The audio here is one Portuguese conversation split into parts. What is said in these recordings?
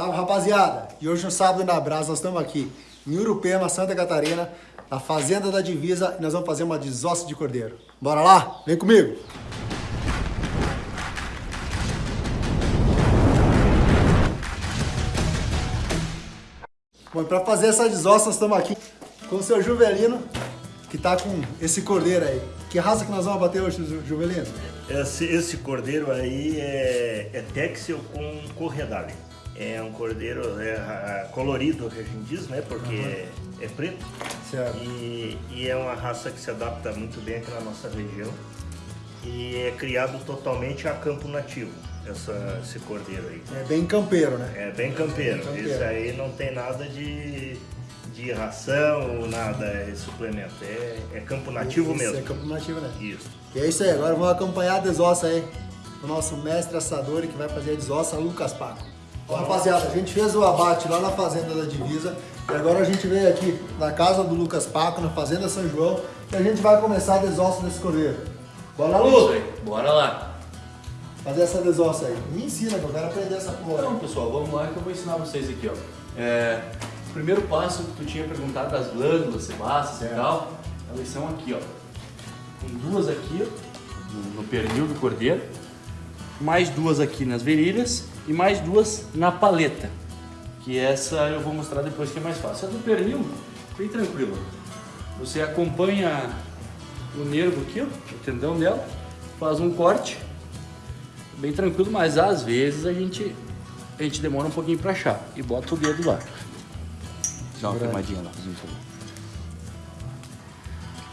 Salve rapaziada! E hoje no sábado na Brasa nós estamos aqui em Urupema, Santa Catarina, na Fazenda da Divisa e nós vamos fazer uma desossa de cordeiro. Bora lá? Vem comigo! Bom, para fazer essa desossa nós estamos aqui com o seu Juvelino, que tá com esse cordeiro aí. Que raça que nós vamos bater hoje, Juvelino? Esse, esse cordeiro aí é, é Texel com Corredale. É um cordeiro é, colorido, que a gente diz, né? Porque uhum. é, é, preto. Certo. E, e, é uma raça que se adapta muito bem aqui na nossa região. E é criado totalmente a campo nativo, essa, esse cordeiro aí. É bem campeiro, né? É bem campeiro. Campeiro. Isso aí não tem nada de, de ração, nada, é suplemento. É, é campo nativo isso, mesmo. É campo nativo, né? Isso. E é isso aí, agora vamos acompanhar a desossa aí. O nosso mestre assador que vai fazer a desossa, Lucas Paco. Rapaziada, a gente fez o abate lá na Fazenda da Divisa e agora a gente veio aqui na casa do Lucas Paco, na Fazenda São João, e a gente vai começar a desossa desse cordeiro. Bora, Lu? Bora lá. Fazer essa desossa aí. Me ensina, que eu quero aprender essa porra. Então, pessoal, vamos lá que eu vou ensinar vocês aqui, ó. É, o primeiro passo que tu tinha perguntado das glândulas sebáceas e tal, elas são aqui, ó. Tem duas aqui, no pernil do cordeiro, mais duas aqui nas virilhas e mais duas na paleta. Que essa eu vou mostrar depois que é mais fácil. A do pernil, bem tranquilo. Você acompanha o nervo aqui, ó, o tendão dela, faz um corte, bem tranquilo, mas às vezes a gente, a gente demora um pouquinho para achar e bota o dedo lá. Dá uma filmadinha lá, fazendo favor.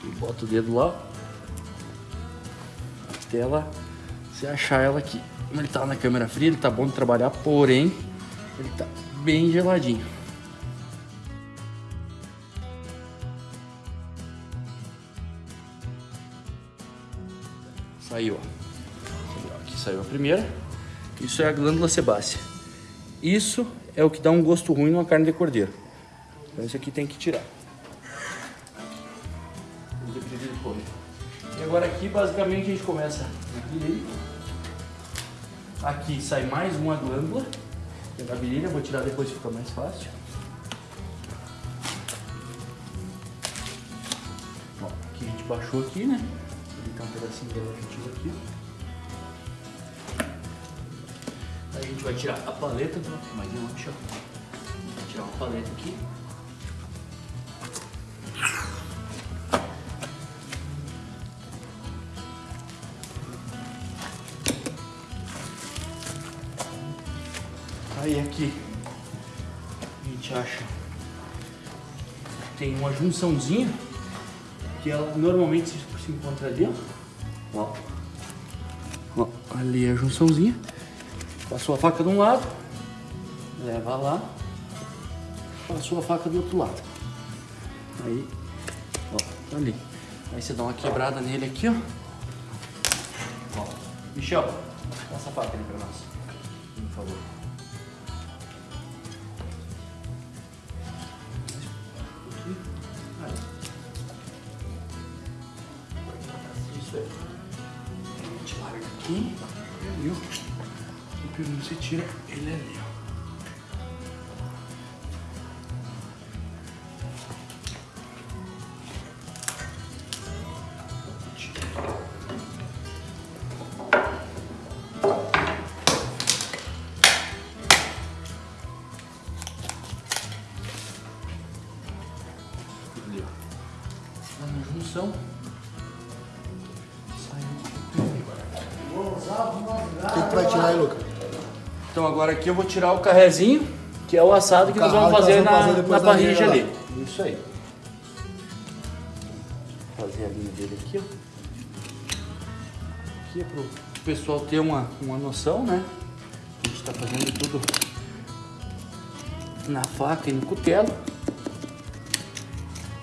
E bota o dedo lá, até ela, você achar ela aqui. Como ele tá na câmera fria, ele tá bom de trabalhar, porém, ele tá bem geladinho. Saiu, ó. Aqui saiu a primeira. Isso é a glândula sebácea. Isso é o que dá um gosto ruim numa carne de cordeiro. Então isso aqui tem que tirar. E agora aqui basicamente a gente começa aqui Aqui sai mais uma glândula da virilha, vou tirar depois fica mais fácil. Ó, aqui a gente baixou aqui, né? Tem um pedacinho dela que tira aqui. A gente vai tirar a paleta, mais uma, deixa eu tirar uma paleta aqui. Tem uma junçãozinha que ela normalmente se, encontra ali, ó. ó. ó. Ali é a junçãozinha. Passou a faca de um lado, leva lá, passou a faca do outro lado. Aí, ó, tá ali. Aí você dá uma quebrada nele aqui, ó. ó. Michel, passa a faca ali pra nós, por favor. O peru você agora aqui eu vou tirar o carrezinho, que é o assado que nós vamos fazer na, vamos na parrilla ali. Isso aí. Vou fazer a linha dele aqui, ó. Aqui é pro pessoal ter uma, uma noção, né? A gente tá fazendo tudo na faca e no cutelo.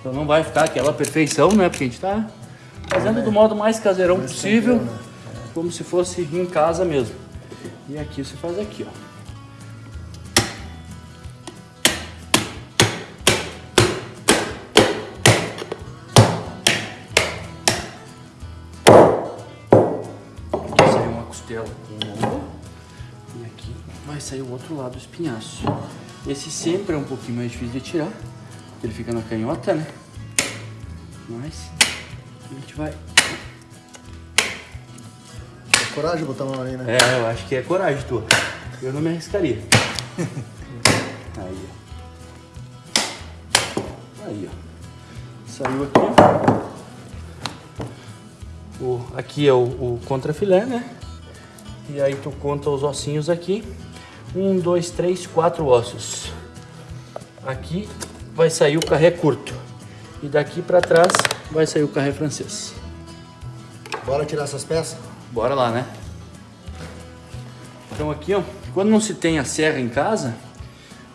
Então não vai ficar aquela perfeição, né? Porque a gente tá fazendo do modo mais caseirão possível. Né? como se fosse em casa mesmo. E aqui você faz aqui, ó. Costela com ombro. E aqui vai sair o outro lado do espinhaço. Esse sempre é um pouquinho mais difícil de tirar, ele fica na canhota, né? Mas a gente vai... É coragem botar a mão ali, né? É, eu acho que é coragem tua. Eu não me arriscaria. Aí, ó. Aí, ó. Saiu aqui. O, aqui é o, o contrafilé, né? E aí tu conta os ossinhos aqui. Um, dois, três, quatro ossos. Aqui vai sair o carré curto. E daqui pra trás vai sair o carré francês. Bora tirar essas peças? Bora lá, né? Então aqui, ó, quando não se tem a serra em casa,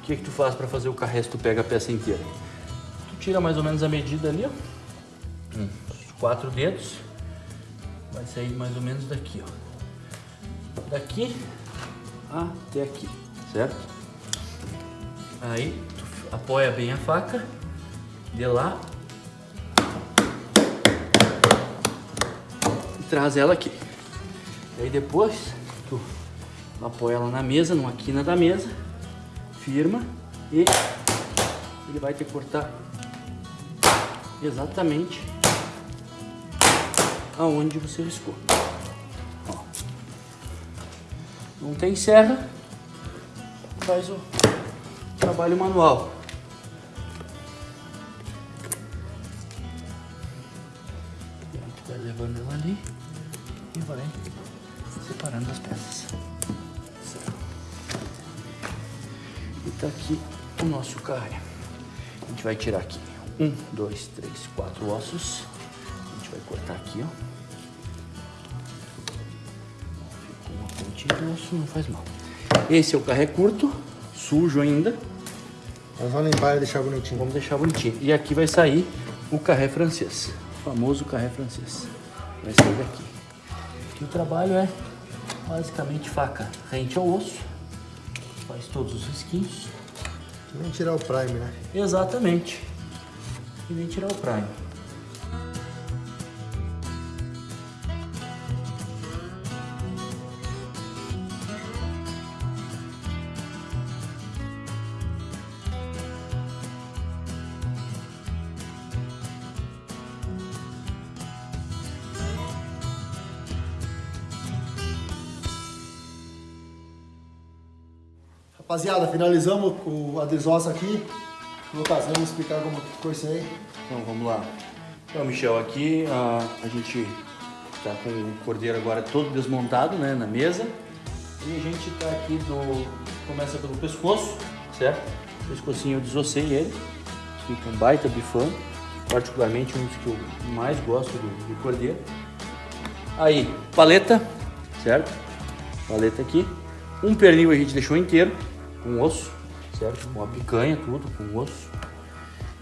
o que que tu faz para fazer o carré se tu pega a peça inteira? Tu tira mais ou menos a medida ali, ó. Uns quatro dedos. Vai sair mais ou menos daqui, ó. Daqui até aqui, certo? Aí tu apoia bem a faca, de lá e traz ela aqui. E aí depois tu apoia ela na mesa, numa quina da mesa, firma e ele vai te cortar exatamente aonde você riscou. Não tem serra, faz o trabalho manual. Vai levando ela ali e vai separando as peças. E tá aqui o nosso carré. A gente vai tirar aqui um, dois, três, quatro ossos. A gente vai cortar aqui, ó. Osso, não faz mal. Esse é o carré curto, sujo ainda. Nós vamos limpar e deixar bonitinho. Vamos deixar bonitinho. E aqui vai sair o carré francês. O famoso carré francês. Vai sair daqui. Aqui o trabalho é basicamente faca rente ao osso. Faz todos os risquinhos. Vamos tirar o prime, né? Exatamente. E nem tirar o prime. Rapaziada, finalizamos o, desossa aqui. Lucas, vamos explicar como ficou isso aí. Então vamos lá. Então, Michel, aqui a, a gente tá com o cordeiro agora todo desmontado, né, na mesa. E a gente tá aqui do. Começa pelo pescoço, certo? Pescocinho eu desossei ele. Fica um baita bifão. Particularmente um dos que eu mais gosto do, do cordeiro. Aí, paleta, certo? Paleta aqui. Um pernil a gente deixou inteiro, com osso, certo? Com a picanha, tudo, com osso.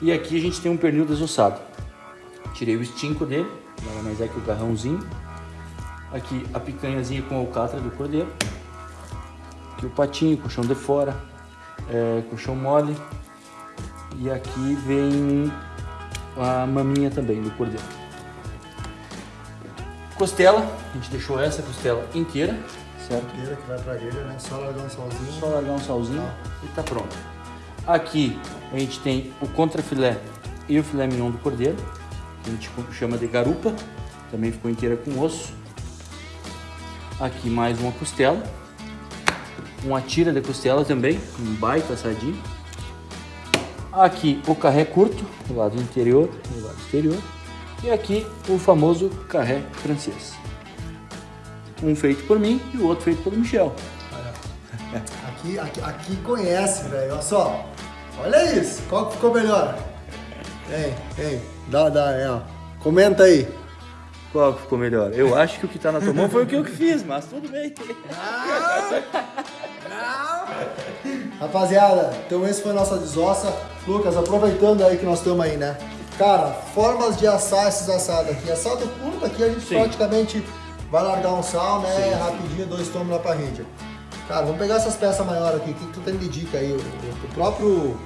E aqui a gente tem um pernil desossado. Tirei o estinco dele, nada mais é que o garrãozinho. Aqui a picanhazinha com alcatra do cordeiro. Aqui o patinho, colchão de fora, é, colchão mole. E aqui vem a maminha também do cordeiro. Costela, a gente deixou essa costela inteira, certo? Inteira que vai pra grelha, né? Só largar um solzinho. Só largar um salzinho e tá pronto. Aqui a gente tem o contrafilé e o filé mignon do cordeiro, que a gente chama de garupa, também ficou inteira com osso. Aqui mais uma costela, uma tira de costela também, um baita assadinho. Aqui o carré curto, do lado interior e do lado exterior. E aqui o famoso carré francês. Um feito por mim e o outro feito pelo Michel. Aqui, aqui, aqui conhece, velho. Olha só. Olha isso. Qual que ficou melhor? Ei, ei. Dá, dá, é, ó. Comenta aí. Qual que ficou melhor? Eu acho que o que tá na tua mão foi o que eu que fiz, mas tudo bem. Rapaziada, então esse foi a nossa desossa. Lucas, aproveitando aí que nós estamos aí, né? Cara, formas de assar esses assados aqui. Assado curto aqui a gente Sim. praticamente vai largar um sal, né? Rapidinho, dois tomos na parrilla. Cara, vamos pegar essas peças maiores aqui. O que, que tu tem de dica aí? O, o próprio.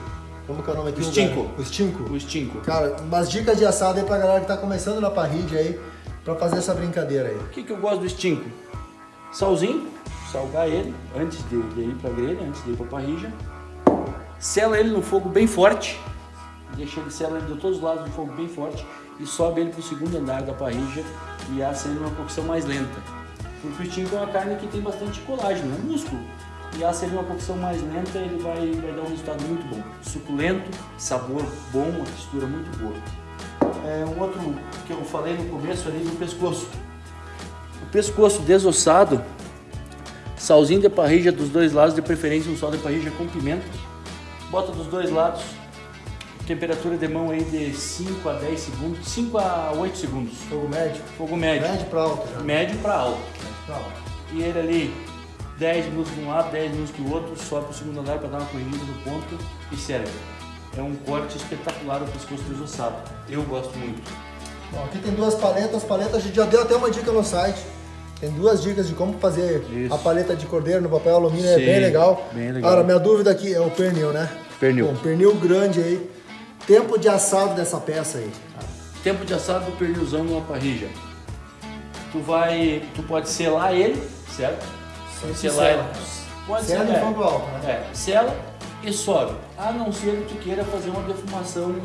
Como que é o nome aqui? O estinco. O estinco. O estinco. Cara, umas dicas de assado aí pra galera que tá começando na parrilla aí, pra fazer essa brincadeira aí. O que, que eu gosto do estinco? Salzinho, salgar ele antes de, de ir para a grelha, antes de ir para a parrilla. Sela ele no fogo bem forte, deixa ele sela ele de todos os lados no fogo bem forte e sobe ele para o segundo andar da parrilla e assa ele numa cocção mais lenta. Porque o é uma carne que tem bastante colágeno, é músculo. E assa ele numa cocção mais lenta ele vai, vai dar um resultado muito bom. Suculento, sabor bom, uma textura muito boa. É, um outro que eu falei no começo ali do pescoço. O pescoço desossado, salzinho de parrilla dos dois lados, de preferência um sal de parrilla com pimenta. Bota dos dois lados, temperatura de mão aí de 5 a 10 segundos, 5 a 8 segundos. Fogo médio. Fogo médio. Médio para alto já. Médio para alto. Médio pra alto. E ele ali, 10 minutos de um lado, 10 minutos do outro, sobe para o segundo andar para dar uma corrigida no ponto e serve. É um corte espetacular o pescoço desossado. Eu gosto muito. Bom, aqui tem duas paletas. As paletas a gente já deu até uma dica no site. Tem duas dicas de como fazer Isso. a paleta de cordeiro no papel alumínio, é Sim, bem legal. bem legal. Agora, minha dúvida aqui é o pernil, né? Pernil. Bom, pernil grande aí. Tempo de assado dessa peça aí. Tempo de assado do pernilzão numa parrilla. Tu vai, tu pode selar ele, certo? Pode selar sela. ele. Pode Sela selar. fogo alto, né? É, sela e sobe. A não ser que tu queira fazer uma defumação,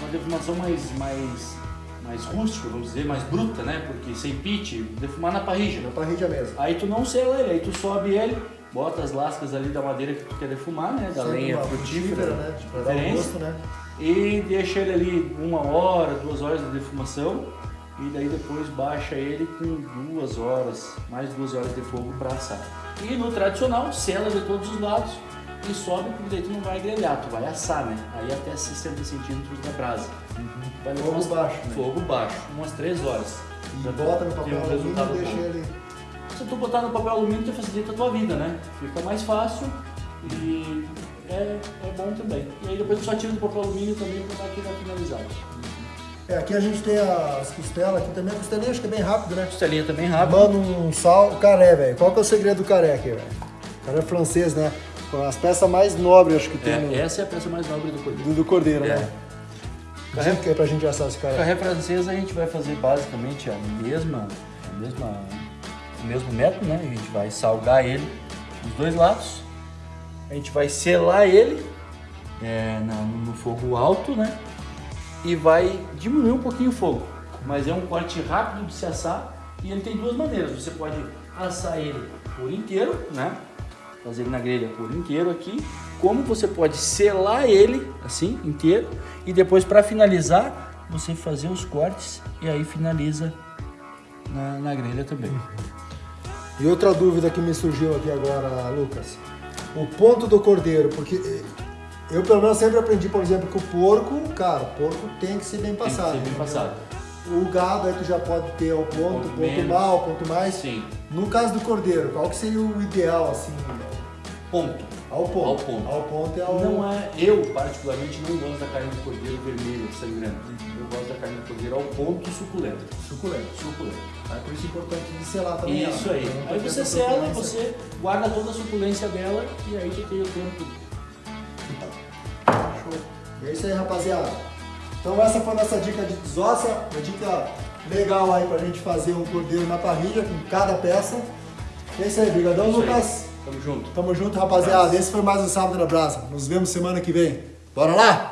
uma defumação mais, mais, mais rústica, vamos dizer, mais bruta, né? Porque sem pit, defumar na parrilla. Na parrilla mesmo. Aí tu não sela ele, aí tu sobe ele, bota as lascas ali da madeira que tu quer defumar, né? Da Sempre lenha frutífera, né? Pra dar um gosto, né? E deixa ele ali uma hora, duas horas de defumação. E daí depois baixa ele com duas horas, mais duas horas de fogo para assar. E no tradicional, sela de todos os lados e sobe, porque daí tu não vai grelhar, tu vai assar, né? Aí até 60 centímetros da brasa. Levar Fogo umas- baixo, né? Fogo baixo, umas três horas. E Pra bota no papel um alumínio e deixa ele... Se tu botar no papel alumínio, tu facilita a tua vida, né? Fica mais fácil e é, é bom também. E aí depois tu só tira do papel alumínio também para dar aquele finalizado. É, aqui a gente tem as costelas aqui também. A costelinha acho que é bem rápido, né? Costelinha também rápido. Manda um sal, caré, velho. Qual que é o segredo do caré aqui, velho? Caré francês, né? Com as peças mais nobres, acho que tem no- É, essa é a peça mais nobre do cordeiro. do, do cordeiro, É. né? Carré que é pra gente assar esse caré. Carré francesa a gente vai fazer basicamente a mesma, a mesma, o mesmo método, né? A gente vai salgar ele dos dois lados. A gente vai selar ele é, no fogo alto, né? E vai diminuir um pouquinho o fogo. Mas é um corte rápido de se assar e ele tem duas maneiras. Você pode assar ele por inteiro, né? Fazer ele na grelha por inteiro aqui. Como você pode selar ele assim, inteiro. E depois para finalizar, você fazer os cortes e aí finaliza na, na grelha também. E outra dúvida que me surgiu aqui agora, Lucas. O ponto do cordeiro, porque eh, eu pelo menos sempre aprendi, por exemplo, que o porco, cara, o porco tem que ser bem Tem que passado. ser bem passado. O gado aí tu já pode ter o ponto, Ponto ponto, mal, ponto mais. Sim. No caso do cordeiro, qual que seria o ideal, assim? Ponto. Ao ponto. Ao ponto. Ao ponto é o... Não é, eu particularmente não gosto da carne de cordeiro vermelha, sangrando. Eu gosto da carne de cordeiro ao ponto suculento. Suculento. Suculento. Aí por isso é importante de selar também. Isso ela, aí. não Aí você sela, você guarda toda a suculência dela e aí tu tem o tempo. Show. E é isso aí, rapaziada. Então essa foi a nossa dica de desossa, uma dica legal aí pra gente fazer um cordeiro na parrilha com cada peça. É isso aí, brigadão. Lucas. Tamo junto. Tamo junto, rapaziada. Esse foi mais um Sábado na Brasa. Nos vemos semana que vem. Bora lá?